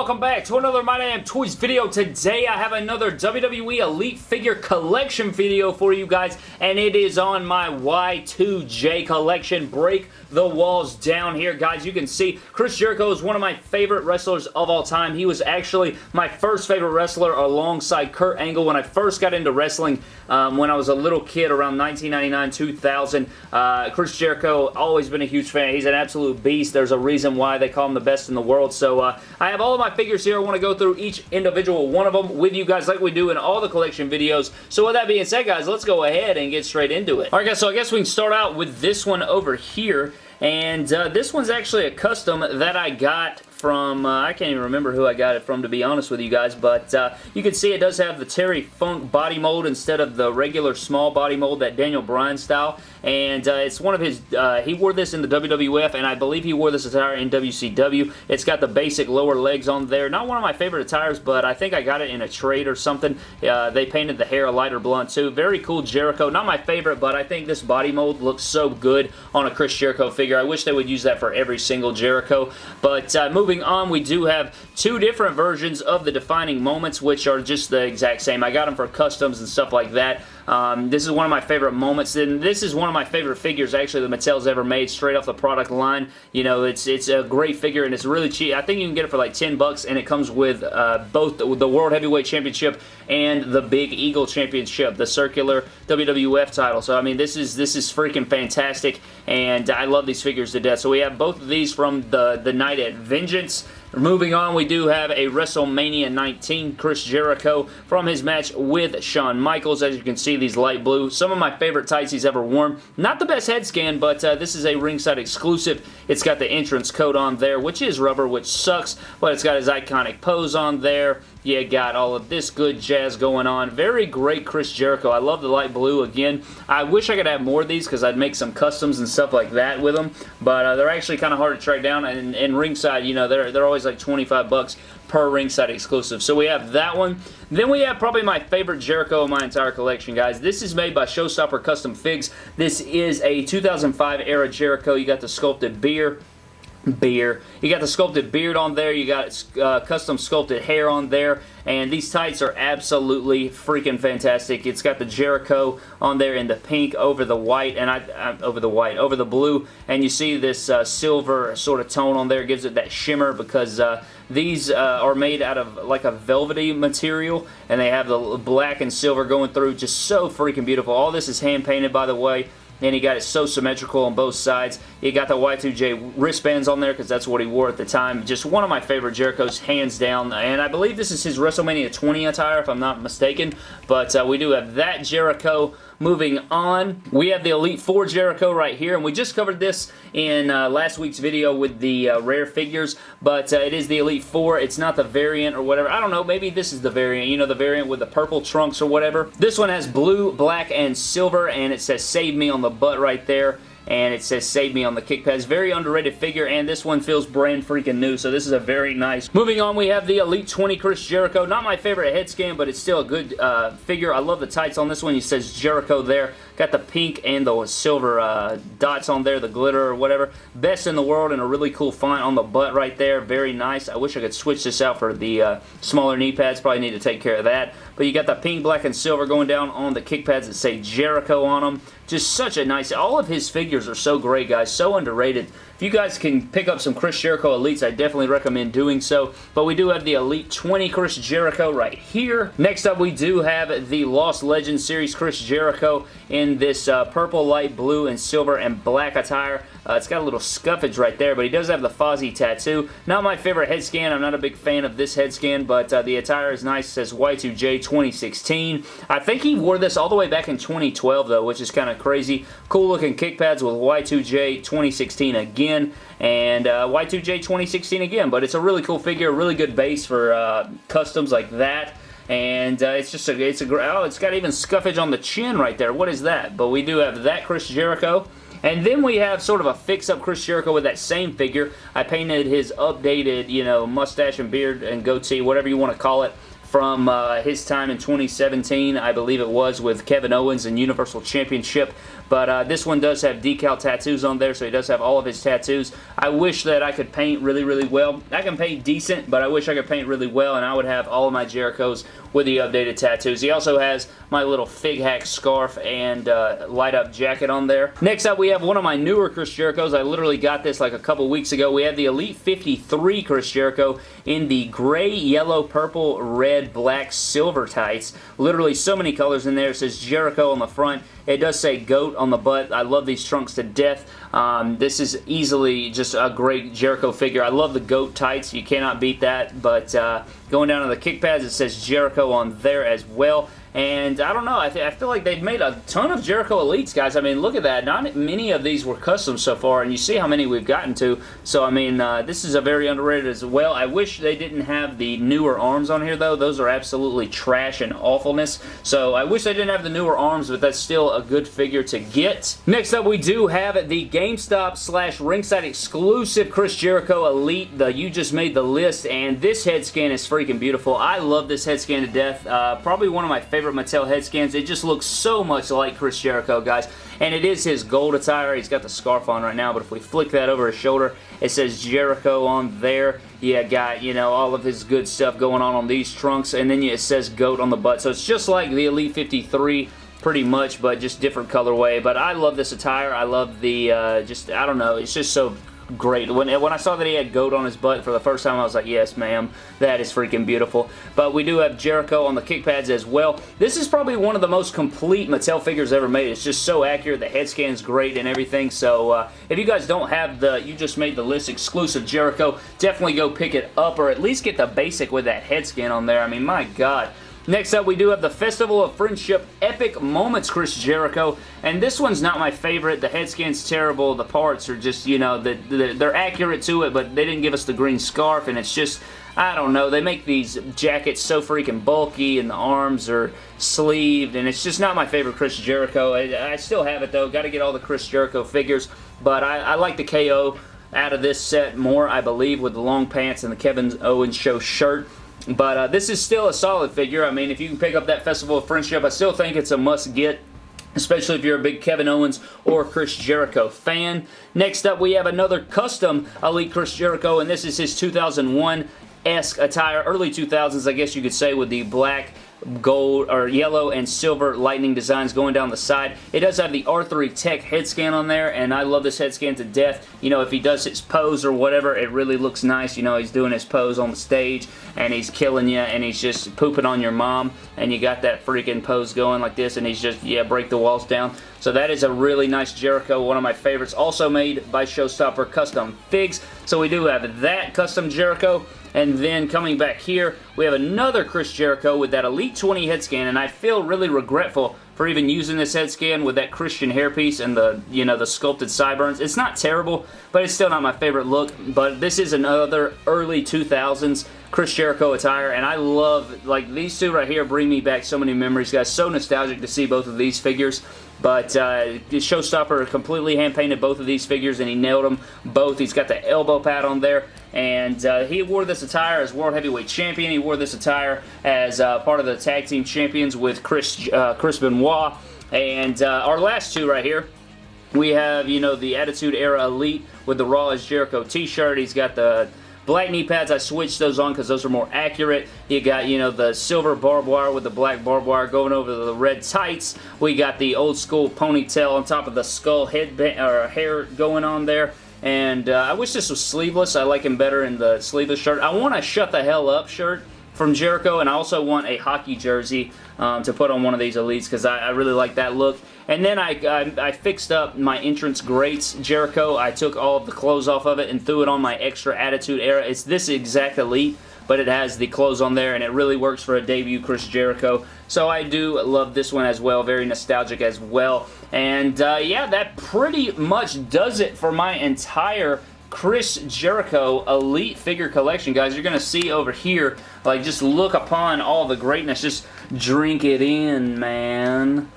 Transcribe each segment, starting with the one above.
Welcome back to another My Damn Toys video. Today I have another WWE Elite Figure Collection video for you guys and it is on my Y2J collection. Break the walls down here guys. You can see Chris Jericho is one of my favorite wrestlers of all time. He was actually my first favorite wrestler alongside Kurt Angle when I first got into wrestling um, when I was a little kid around 1999-2000. Uh, Chris Jericho, always been a huge fan. He's an absolute beast. There's a reason why they call him the best in the world. So uh, I have all of my figures here. I want to go through each individual one of them with you guys like we do in all the collection videos. So with that being said, guys, let's go ahead and get straight into it. Alright guys, so I guess we can start out with this one over here. And uh, this one's actually a custom that I got from, uh, I can't even remember who I got it from to be honest with you guys, but uh, you can see it does have the Terry Funk body mold instead of the regular small body mold, that Daniel Bryan style, and uh, it's one of his, uh, he wore this in the WWF, and I believe he wore this attire in WCW. It's got the basic lower legs on there. Not one of my favorite attires, but I think I got it in a trade or something. Uh, they painted the hair a lighter blonde too. Very cool Jericho. Not my favorite, but I think this body mold looks so good on a Chris Jericho figure. I wish they would use that for every single Jericho, but uh, moving moving on, we do have two different versions of the defining moments, which are just the exact same. I got them for customs and stuff like that. Um, this is one of my favorite moments, and this is one of my favorite figures, actually, that Mattel's ever made, straight off the product line. You know, it's it's a great figure, and it's really cheap. I think you can get it for like 10 bucks, and it comes with uh, both the, the World Heavyweight Championship and the Big Eagle Championship, the circular WWF title. So, I mean, this is this is freaking fantastic, and I love these figures to death. So, we have both of these from the, the Night at Vengeance. Moving on, we do have a WrestleMania 19 Chris Jericho from his match with Shawn Michaels. As you can see, these light blue. Some of my favorite tights he's ever worn. Not the best head scan, but uh, this is a ringside exclusive. It's got the entrance coat on there, which is rubber, which sucks, but it's got his iconic pose on there. You got all of this good jazz going on. Very great Chris Jericho. I love the light blue again. I wish I could have more of these because I'd make some customs and stuff like that with them, but uh, they're actually kind of hard to track down, and, and ringside, you know, they're, they're always like 25 bucks per ringside exclusive. So we have that one. Then we have probably my favorite Jericho in my entire collection, guys. This is made by Showstopper Custom Figs. This is a 2005 era Jericho. You got the sculpted beer beer. You got the sculpted beard on there. You got uh, custom sculpted hair on there. And these tights are absolutely freaking fantastic. It's got the Jericho on there in the pink over the white, and I, uh, over the white, over the blue. And you see this uh, silver sort of tone on there. It gives it that shimmer because uh, these uh, are made out of like a velvety material. And they have the black and silver going through. Just so freaking beautiful. All this is hand painted, by the way and he got it so symmetrical on both sides. He got the Y2J wristbands on there because that's what he wore at the time. Just one of my favorite Jerichos, hands down. And I believe this is his WrestleMania 20 attire, if I'm not mistaken. But uh, we do have that Jericho. Moving on, we have the Elite 4 Jericho right here, and we just covered this in uh, last week's video with the uh, rare figures, but uh, it is the Elite 4. It's not the variant or whatever. I don't know, maybe this is the variant, you know, the variant with the purple trunks or whatever. This one has blue, black, and silver, and it says Save Me on the butt right there and it says save me on the kick pads. Very underrated figure, and this one feels brand freaking new, so this is a very nice. Moving on, we have the Elite 20 Chris Jericho. Not my favorite head scan, but it's still a good uh, figure. I love the tights on this one. It says Jericho there. Got the pink and the silver uh, dots on there, the glitter or whatever. Best in the world and a really cool font on the butt right there. Very nice. I wish I could switch this out for the uh, smaller knee pads. Probably need to take care of that. But you got the pink, black, and silver going down on the kick pads that say Jericho on them. Just such a nice... All of his figures are so great, guys. So underrated. If you guys can pick up some Chris Jericho Elites, I definitely recommend doing so. But we do have the Elite 20 Chris Jericho right here. Next up, we do have the Lost Legends Series Chris Jericho in this uh, purple, light blue, and silver and black attire. Uh, it's got a little scuffage right there, but he does have the Fozzy tattoo. Not my favorite head scan. I'm not a big fan of this head scan, but uh, the attire is nice. It says Y2J 2016. I think he wore this all the way back in 2012, though, which is kind of crazy. Cool looking kick pads with Y2J 2016 again again, and uh, Y2J 2016 again. But it's a really cool figure, a really good base for uh, customs like that. And uh, it's just a, it's a, great oh, it's got even scuffage on the chin right there. What is that? But we do have that Chris Jericho. And then we have sort of a fix-up Chris Jericho with that same figure. I painted his updated, you know, mustache and beard and goatee, whatever you want to call it, from uh, his time in 2017, I believe it was, with Kevin Owens and Universal Championship. But uh, this one does have decal tattoos on there, so he does have all of his tattoos. I wish that I could paint really, really well. I can paint decent, but I wish I could paint really well, and I would have all of my Jerichos with the updated tattoos. He also has my little Fig Hack scarf and uh, light up jacket on there. Next up, we have one of my newer Chris Jerichos. I literally got this like a couple weeks ago. We have the Elite 53 Chris Jericho in the gray, yellow, purple, red, black, silver tights. Literally so many colors in there. It says Jericho on the front. It does say GOAT on the butt. I love these trunks to death. Um, this is easily just a great Jericho figure. I love the GOAT tights. You cannot beat that. But uh, going down to the kick pads, it says Jericho on there as well. And I don't know, I, I, feel like they've made a ton of Jericho Elites, guys. I mean, look at that. Not many of these were custom so far, and you see how many we've gotten to. So, I mean, uh, this is a very underrated as well. I wish they didn't have the newer arms on here, though. Those are absolutely trash and awfulness. So, I wish they didn't have the newer arms, but that's still a good figure to get. Next up, we do have the GameStop slash ringside exclusive Chris Jericho Elite. The You Just Made the List, and this head scan is freaking beautiful. I love this head scan to death. Uh, probably one of my favorite favorite Mattel head scans. It just looks so much like Chris Jericho, guys. And it is his gold attire. He's got the scarf on right now, but if we flick that over his shoulder, it says Jericho on there. Yeah, got, you know, all of his good stuff going on on these trunks, and then it says GOAT on the butt. So it's just like the Elite 53 pretty much, but just different colorway. But I love this attire. I love the, uh, just, I don't know, it's just so great. When, when I saw that he had goat on his butt for the first time, I was like, yes, ma'am. That is freaking beautiful. But we do have Jericho on the kick pads as well. This is probably one of the most complete Mattel figures ever made. It's just so accurate. The head scan's great and everything. So uh, if you guys don't have the You Just Made the List exclusive Jericho, definitely go pick it up or at least get the basic with that head scan on there. I mean, my God. Next up, we do have the Festival of Friendship Epic Moments Chris Jericho, and this one's not my favorite. The head scan's terrible. The parts are just, you know, the, the, they're accurate to it, but they didn't give us the green scarf, and it's just, I don't know. They make these jackets so freaking bulky, and the arms are sleeved, and it's just not my favorite Chris Jericho. I, I still have it, though. Got to get all the Chris Jericho figures, but I, I like the KO out of this set more, I believe, with the long pants and the Kevin Owens Show shirt. But uh, this is still a solid figure. I mean, if you can pick up that Festival of Friendship, I still think it's a must-get especially if you're a big Kevin Owens or Chris Jericho fan. Next up, we have another custom Elite Chris Jericho, and this is his 2001-esque attire, early 2000s, I guess you could say, with the black gold or yellow and silver lightning designs going down the side. It does have the R3 Tech head scan on there and I love this head scan to death. You know, if he does his pose or whatever, it really looks nice. You know, he's doing his pose on the stage and he's killing you and he's just pooping on your mom and you got that freaking pose going like this and he's just, yeah, break the walls down. So that is a really nice Jericho, one of my favorites, also made by Showstopper Custom Figs. So we do have that custom Jericho. And then coming back here, we have another Chris Jericho with that Elite 20 head scan, and I feel really regretful for even using this head scan with that Christian hairpiece and the, you know, the sculpted sideburns. It's not terrible, but it's still not my favorite look, but this is another early 2000s Chris Jericho attire, and I love, like, these two right here bring me back so many memories, guys. So nostalgic to see both of these figures. But uh, Showstopper completely hand-painted both of these figures, and he nailed them both. He's got the elbow pad on there, and uh, he wore this attire as World Heavyweight Champion. He wore this attire as uh, part of the Tag Team Champions with Chris, uh, Chris Benoit. And uh, our last two right here, we have, you know, the Attitude Era Elite with the Raw is Jericho t-shirt. He's got the Black knee pads, I switched those on because those are more accurate. You got, you know, the silver barbed wire with the black barbed wire going over the red tights. We got the old school ponytail on top of the skull headband or hair going on there. And uh, I wish this was sleeveless. I like him better in the sleeveless shirt. I want a shut the hell up shirt from Jericho, and I also want a hockey jersey um, to put on one of these Elites because I, I, really like that look. And then I, I, I, fixed up my Entrance Greats Jericho. I took all of the clothes off of it and threw it on my extra Attitude Era. It's this exact Elite, but it has the clothes on there, and it really works for a debut Chris Jericho. So I do love this one as well. Very nostalgic as well. And uh, yeah, that pretty much does it for my entire Chris Jericho Elite Figure Collection, guys. You're going to see over here, like, just look upon all the greatness. Just drink it in, man.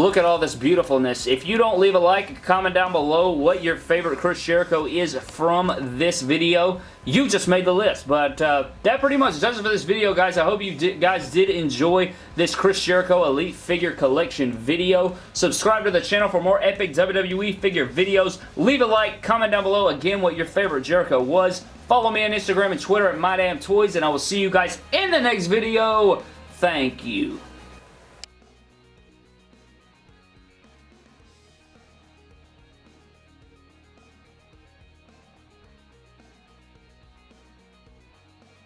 Look at all this beautifulness. If you don't leave a like, comment down below what your favorite Chris Jericho is from this video. You just made the list, but uh, that pretty much does it for this video, guys. I hope you guys did enjoy this Chris Jericho Elite Figure Collection video. Subscribe to the channel for more epic WWE figure videos. Leave a like, comment down below again what your favorite Jericho was. Follow me on Instagram and Twitter at MyDamnToys, and I will see you guys in the next video. Thank you.